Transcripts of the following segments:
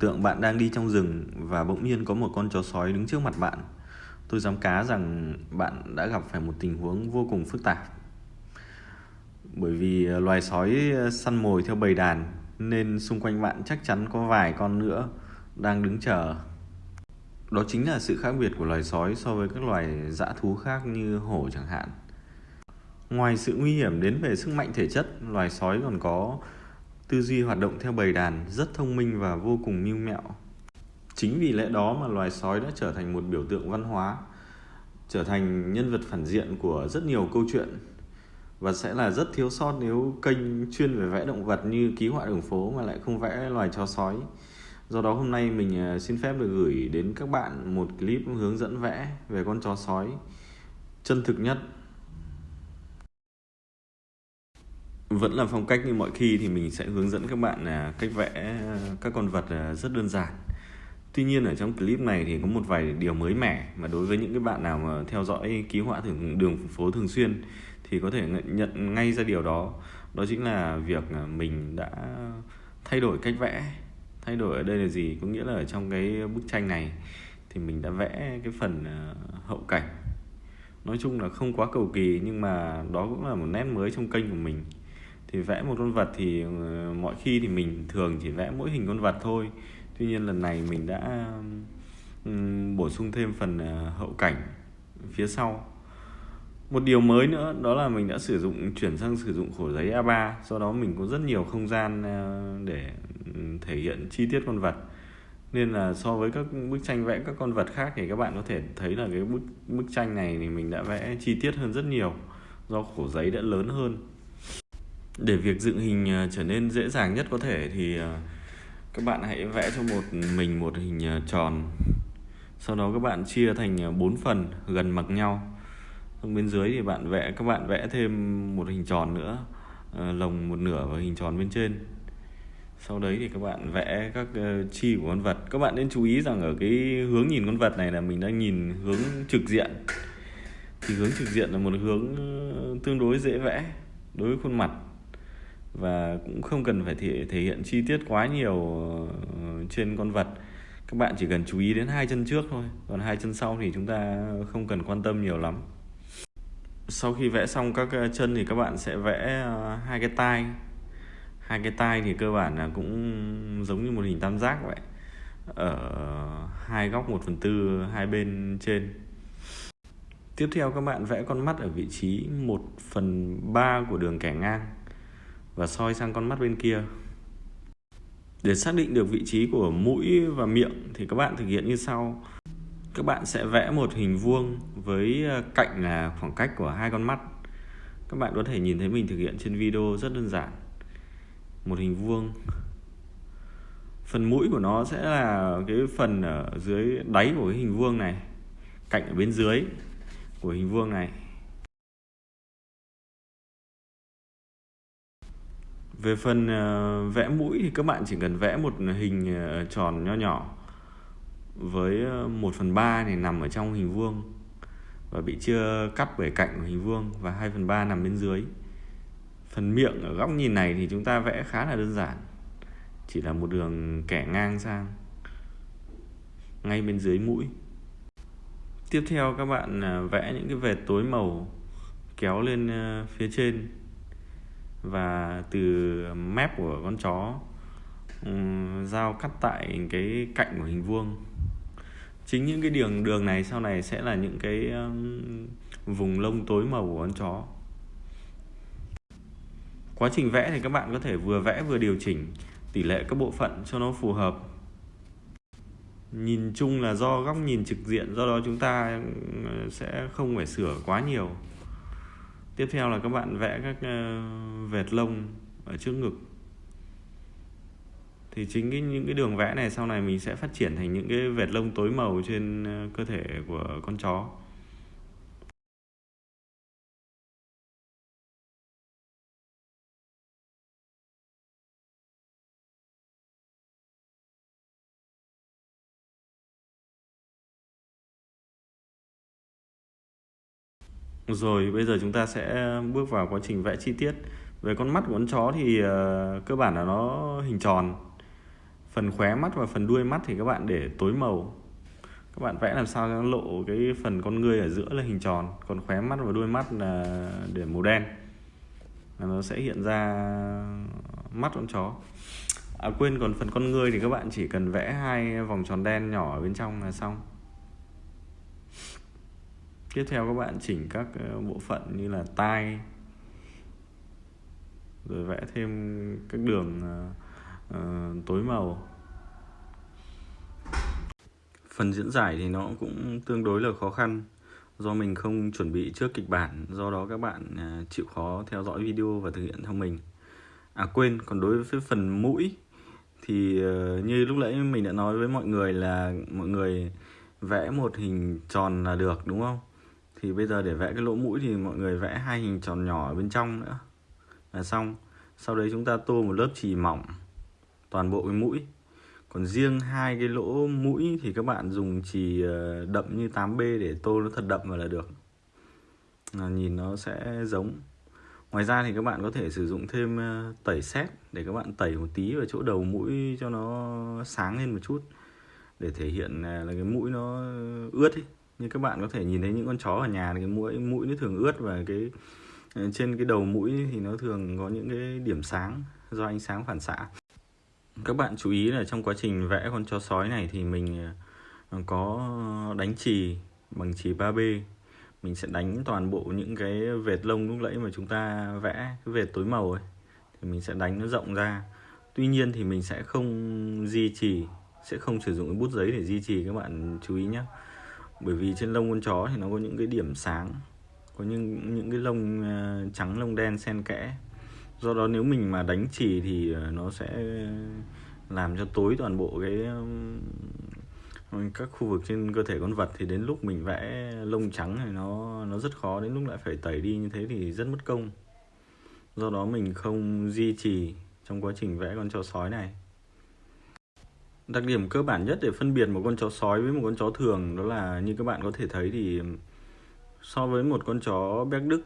Tượng bạn đang đi trong rừng và bỗng nhiên có một con chó sói đứng trước mặt bạn. Tôi dám cá rằng bạn đã gặp phải một tình huống vô cùng phức tạp. Bởi vì ờ, loài sói ờ, săn mồi theo bầy đàn nên xung quanh bạn chắc chắn có vài con nữa đang đứng chờ. Đó chính là sự khác biệt của loài sói so với các loài dã thú khác như hổ chẳng hạn. Ngoài sự nguy hiểm đến về sức mạnh thể chất, loài sói còn có tư duy hoạt động theo bầy đàn rất thông minh và vô cùng mưu mẹo. Chính vì lẽ đó mà loài sói đã trở thành một biểu tượng văn hóa, trở thành nhân vật phản diện của rất nhiều câu chuyện và sẽ là rất thiếu sót nếu kênh chuyên về vẽ động vật như ký họa đường phố mà lại không vẽ loài chó sói. Do đó hôm nay mình à, xin phép được gửi đến các bạn một clip hướng dẫn vẽ về con chó sói chân thực nhất vẫn là phong cách như mọi khi thì mình sẽ hướng dẫn các bạn là cách vẽ ờ, các con vật ờ, rất đơn giản. Tuy nhiên ở trong clip này thì có một vài điều mới mẻ mà đối với những cái bạn nào mà theo dõi ký họa thường, đường phố thường xuyên thì có thể nhận ngay ra điều đó. Đó chính là việc ờ, mình đã thay đổi cách vẽ. Thay đổi ở đây là gì? Có nghĩa là ở trong cái bức tranh này thì mình đã vẽ cái phần hậu cảnh. Nói chung là không quá cầu kỳ nhưng mà đó cũng là một nét mới trong kênh của mình thì vẽ một con vật thì ờ, mọi khi thì mình thường chỉ vẽ mỗi hình con vật thôi. Tuy nhiên lần này mình đã bổ sung thêm phần ờ, hậu cảnh phía sau. Một điều mới nữa đó là mình đã sử dụng, chuyển sang sử dụng khổ giấy A3 do đó mình có rất nhiều không gian ờ, để thể hiện chi tiết con vật. Nên là so với các bức tranh vẽ các con vật khác thì các bạn có thể thấy là cái bức bức tranh này thì mình đã vẽ chi tiết hơn rất nhiều. Do khổ giấy đã lớn hơn để việc dựng hình ờ, trở nên dễ dàng nhất có thể thì ờ, các bạn hãy vẽ cho một, mình một hình ờ, tròn. Sau đó các bạn chia thành bốn phần gần mặt nhau. Xong bên dưới thì bạn vẽ, các bạn vẽ thêm một hình tròn nữa lồng một nửa và hình tròn bên trên. Sau đấy thì các bạn vẽ các chi của con vật. Các bạn nên chú ý rằng ở cái hướng nhìn con vật này là mình đang nhìn hướng trực diện. Thì hướng trực diện là một hướng tương đối dễ vẽ đối với khuôn mặt và cũng không cần phải thể, thể hiện chi tiết quá nhiều ờ, trên con vật. Các bạn chỉ cần chú ý đến hai chân trước thôi. Còn hai chân sau thì chúng ta không cần quan tâm nhiều lắm. Sau khi vẽ xong các ờ, chân thì các bạn sẽ vẽ ờ, hai cái tai. Hai cái tai thì cơ bản là cũng giống như một hình tam giác vậy. Ở hai góc 1 phần tư hai bên trên. Tiếp theo các bạn vẽ con mắt ở vị trí 1 phần 3 của đường kẻ ngang và soi sang con mắt bên kia. Để xác định được vị trí của mũi và miệng thì các bạn thực hiện như sau. Các bạn sẽ vẽ một hình vuông với ờ, cạnh là khoảng cách của hai con mắt. Các bạn có thể nhìn thấy mình thực hiện trên video rất đơn giản. Một hình vuông. Phần mũi của nó sẽ là cái phần ở dưới đáy của cái hình vuông này, cạnh ở bên dưới của hình vuông này. Về phần ờ, vẽ mũi thì các bạn chỉ cần vẽ một hình ờ, tròn nho nhỏ với ờ, 1 phần 3 này nằm ở trong hình vuông và bị chia cắt bởi cạnh của hình vuông và 2 phần 3 nằm bên dưới. Phần miệng ở góc nhìn này thì chúng ta vẽ khá là đơn giản, chỉ là một đường kẻ ngang sang, ngay bên dưới mũi. Tiếp theo các bạn vẽ những cái vệt tối màu kéo lên phía trên và từ mép của con chó ừ, dao cắt tại cái cạnh của hình vuông. Chính những cái đường đường này sau này sẽ là những cái um, vùng lông tối màu của con chó. Quá trình vẽ thì các bạn có thể vừa vẽ vừa điều chỉnh tỷ lệ các bộ phận cho nó phù hợp. Nhìn chung là do góc nhìn trực diện, do đó chúng ta ừ, sẽ không phải sửa quá nhiều tiếp theo là các bạn vẽ các ờ, vệt lông ở trước ngực. Thì chính cái, những cái đường vẽ này sau này mình sẽ phát triển thành những cái vệt lông tối màu trên ờ, cơ thể của con chó. Rồi bây giờ chúng ta sẽ bước vào quá trình vẽ chi tiết. Về con mắt của con chó thì uh, cơ bản là nó hình tròn. Phần khóe mắt và phần đuôi mắt thì các bạn để tối màu. Các bạn vẽ làm sao cho nó lộ cái phần con ngươi ở giữa là hình tròn còn khóe mắt và đuôi mắt là để màu đen. Là nó sẽ hiện ra mắt con chó. À quên còn phần con ngươi thì các bạn chỉ cần vẽ hai vòng tròn đen nhỏ ở bên trong là xong tiếp theo các bạn chỉnh các ờ, bộ phận như là tai rồi vẽ thêm các đường uh, tối màu. Phần diễn giải thì nó cũng tương đối là khó khăn do mình không chuẩn bị trước kịch bản do đó các bạn chịu khó theo dõi video và thực hiện theo mình. À quên còn đối với phần mũi thì như lúc nãy mình đã nói với mọi người là mọi người vẽ một hình tròn là được đúng không? Thì bây giờ để vẽ cái lỗ mũi thì mọi người vẽ hai hình tròn nhỏ ở bên trong nữa. Là xong. Sau đấy chúng ta tô một lớp chì mỏng, toàn bộ cái mũi. Còn riêng hai cái lỗ mũi thì các bạn dùng chì ờ, đậm như 8B để tô nó thật đậm vào là được. Là nhìn nó sẽ giống. Ngoài ra thì các bạn có thể sử dụng thêm ờ, tẩy xét để các bạn tẩy một tí vào chỗ đầu mũi cho nó sáng lên một chút. Để thể hiện ờ, là cái mũi nó ướt ấy như các bạn có thể nhìn thấy những con chó ở nhà thì cái mũi mũi nó thường ướt và cái ờ, trên cái đầu mũi thì nó thường có những cái điểm sáng do ánh sáng phản xạ. Các bạn chú ý là trong quá trình vẽ con chó sói này thì mình ờ, có đánh chì bằng chì 3B mình sẽ đánh toàn bộ những cái vệt lông lúc nãy mà chúng ta vẽ, cái vệt tối màu ấy. Thì mình sẽ đánh nó rộng ra. Tuy nhiên thì mình sẽ không di trì, sẽ không sử dụng cái bút giấy để di trì, các bạn chú ý nhé bởi vì trên lông con chó thì nó có những cái điểm sáng, có những những cái lông à, trắng, lông đen xen kẽ. Do đó nếu mình mà đánh chì thì à, nó sẽ làm cho tối toàn bộ cái um, các khu vực trên cơ thể con vật. Thì đến lúc mình vẽ lông trắng thì nó nó rất khó, đến lúc lại phải tẩy đi như thế thì rất mất công. Do đó mình không duy trì trong quá trình vẽ con chó sói này đặc điểm cơ bản nhất để phân biệt một con chó sói với một con chó thường đó là như các bạn có thể thấy thì so với một con chó béc đức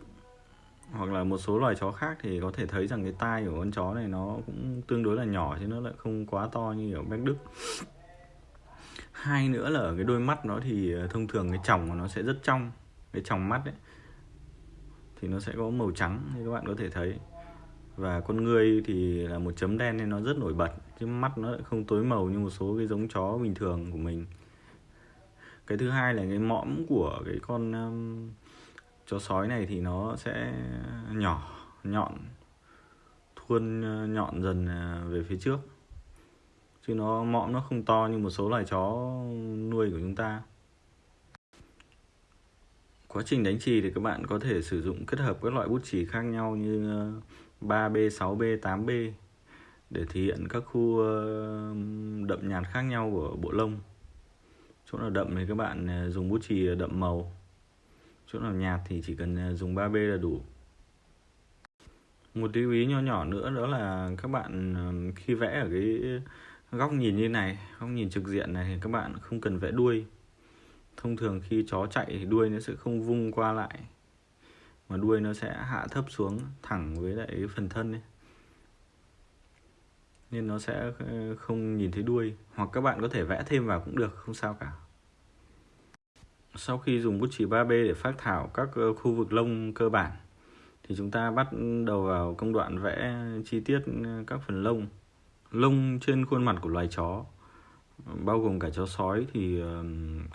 hoặc là một số loài chó khác thì có thể thấy rằng cái tai của con chó này nó cũng tương đối là nhỏ chứ nó lại không quá to như ở béc đức. Hai nữa là ở cái đôi mắt nó thì ờ, thông thường cái tròng của nó sẽ rất trong, cái tròng mắt ấy, thì nó sẽ có màu trắng như các bạn có thể thấy. Và con ngươi thì là một chấm đen nên nó rất nổi bật cái mắt nó lại không tối màu như một số cái giống chó bình thường của mình. Cái thứ hai là cái mõm của cái con um, chó sói này thì nó sẽ nhỏ nhọn thuôn uh, nhọn dần à, về phía trước. Chứ nó mõm nó không to như một số loài chó nuôi của chúng ta. Quá trình đánh chì thì các bạn có thể sử dụng kết hợp các loại bút chì khác nhau như 3B, 6B, 8B để thể hiện các khu ờ, đậm nhạt khác nhau của bộ lông. Chỗ nào đậm thì các bạn ờ, dùng bút chì đậm màu. Chỗ nào nhạt thì chỉ cần ờ, dùng 3B là đủ. Một lưu ý nho nhỏ nữa đó là các bạn khi vẽ ở cái góc nhìn như này, góc nhìn trực diện này thì các bạn không cần vẽ đuôi. Thông thường khi chó chạy thì đuôi nó sẽ không vung qua lại, mà đuôi nó sẽ hạ thấp xuống thẳng với lại phần thân ấy nên nó sẽ ờ, không nhìn thấy đuôi. Hoặc các bạn có thể vẽ thêm vào cũng được, không sao cả. Sau khi dùng bút chì 3B để phát thảo các ờ, khu vực lông cơ bản, thì chúng ta bắt đầu vào công đoạn vẽ chi tiết ờ, các phần lông. Lông trên khuôn mặt của loài chó, bao gồm cả chó sói thì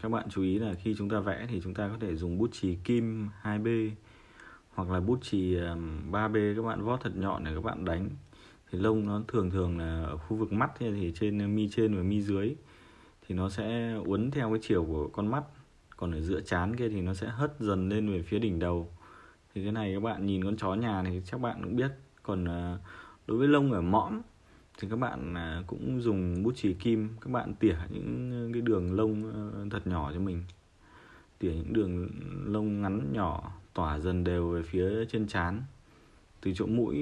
các bạn chú ý là khi chúng ta vẽ thì chúng ta có thể dùng bút chì kim 2B hoặc là bút chì 3B các bạn vót thật nhọn để các bạn đánh thì lông nó thường thường là ở khu vực mắt thì trên, mi trên và mi dưới. Thì nó sẽ uốn theo cái chiều của con mắt. Còn ở giữa chán kia thì nó sẽ hất dần lên về phía đỉnh đầu. Thì cái này các bạn nhìn con chó nhà thì chắc bạn cũng biết. Còn à, đối với lông ở mõm thì các bạn à, cũng dùng bút chì kim. Các bạn tỉa những cái đường lông ờ, thật nhỏ cho mình. Tỉa những đường lông ngắn nhỏ tỏa dần đều về phía trên trán từ chỗ mũi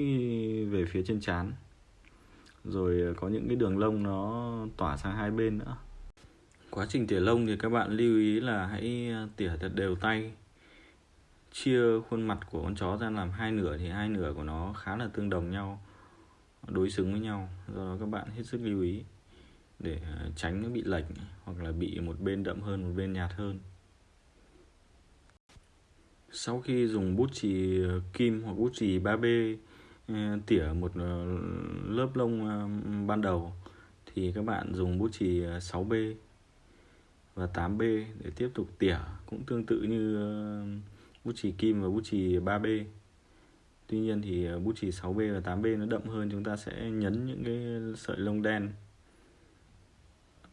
về phía trên trán. Rồi ờ, có những cái đường lông nó tỏa sang hai bên nữa. Quá trình tỉa lông thì các bạn lưu ý là hãy ờ, tỉa thật đều tay. Chia khuôn mặt của con chó ra làm hai nửa thì hai nửa của nó khá là tương đồng nhau, đối xứng với nhau. Do đó các bạn hết sức lưu ý để ờ, tránh nó bị lệch hoặc là bị một bên đậm hơn, một bên nhạt hơn sau khi dùng bút chì kim hoặc bút chì 3B ừ, tỉa một ờ, lớp lông ờ, ban đầu, thì các bạn dùng bút chì ờ, 6B và 8B để tiếp tục tỉa. Cũng tương tự như bút chì kim và bút chì 3B Tuy nhiên thì bút chì 6B và 8B nó đậm hơn, chúng ta sẽ nhấn những cái sợi lông đen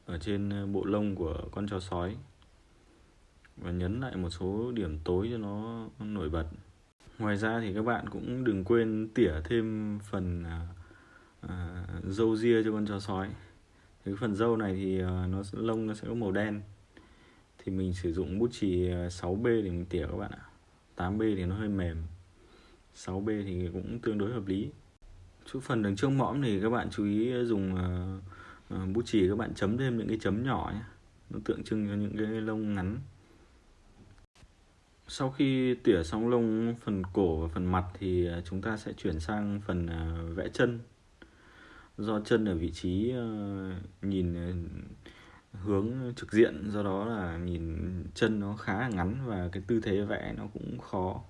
ở trên bộ lông của con chó sói và nhấn lại một số điểm tối cho nó nổi bật. Ngoài ra thì các bạn cũng đừng quên tỉa thêm phần à, à, dâu ria cho con chó sói. Thì cái phần dâu này thì à, nó lông nó sẽ có màu đen. Thì mình sử dụng bút chì à, 6B để mình tỉa các bạn ạ. 8B thì nó hơi mềm. 6B thì cũng tương đối hợp lý. Chút phần đường trước mõm thì các bạn chú ý dùng uh, bút chì các bạn chấm thêm những cái chấm nhỏ nhé nó tượng trưng cho những cái lông ngắn sau khi tỉa xong lông, phần cổ và phần mặt thì à, chúng ta sẽ chuyển sang phần à, vẽ chân. Do chân ở vị trí ờ, nhìn ờ, hướng trực diện, do đó là nhìn chân nó khá là ngắn và cái tư thế vẽ nó cũng khó.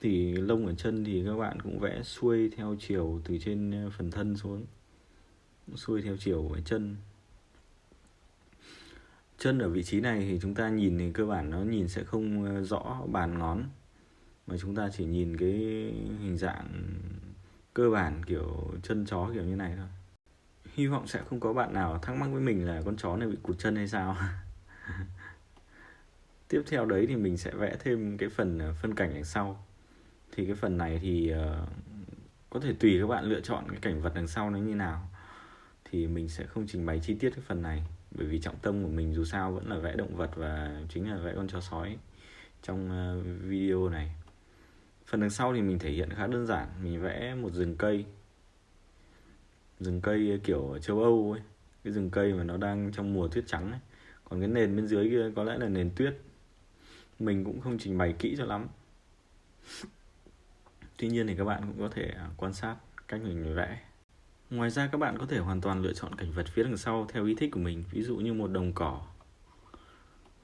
Thì lông ở chân thì các bạn cũng vẽ xuôi theo chiều từ trên ờ, phần thân xuống, xuôi theo chiều ở chân chân ở vị trí này thì chúng ta nhìn thì cơ bản nó nhìn sẽ không ờ, rõ bàn ngón. Mà chúng ta chỉ nhìn cái hình dạng cơ bản kiểu chân chó kiểu như này thôi. Hy vọng sẽ không có bạn nào thắc mắc với mình là con chó này bị cụt chân hay sao. Tiếp theo đấy thì mình sẽ vẽ thêm cái phần ờ, phân cảnh đằng sau. Thì cái phần này thì uh, có thể tùy các bạn lựa chọn cái cảnh vật đằng sau nó như nào. Thì mình sẽ không trình bày chi tiết cái phần này bởi vì trọng tâm của mình dù sao vẫn là vẽ động vật và chính là vẽ con chó sói trong ờ, video này. Phần đằng sau thì mình thể hiện khá đơn giản, mình vẽ một rừng cây. Rừng cây ờ, kiểu châu Âu ấy, cái rừng cây mà nó đang trong mùa tuyết trắng ấy. Còn cái nền bên dưới kia có lẽ là nền tuyết. Mình cũng không trình bày kỹ cho lắm. Tuy nhiên thì các bạn cũng có thể à, quan sát cách mình vẽ. Ngoài ra các bạn có thể hoàn toàn lựa chọn cảnh vật phía đằng sau theo ý thích của mình Ví dụ như một đồng cỏ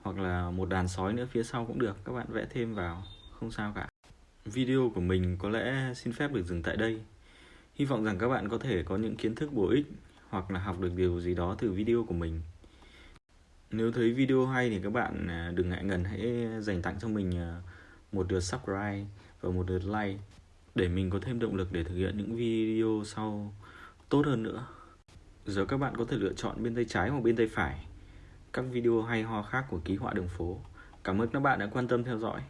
Hoặc là một đàn sói nữa phía sau cũng được Các bạn vẽ thêm vào, không sao cả. Video của mình có lẽ xin phép được dừng tại đây. Hy vọng rằng các bạn có thể có những kiến thức bổ ích Hoặc là học được điều gì đó từ video của mình. Nếu thấy video hay thì các bạn à, đừng ngại ngần hãy dành tặng cho mình à, một lượt subscribe và một lượt like để mình có thêm động lực để thực hiện những video sau tốt hơn nữa. Giờ các bạn có thể lựa chọn bên tay trái hoặc bên tay phải. Các video hay ho khác của ký họa đường phố. Cảm ơn các bạn đã quan tâm theo dõi.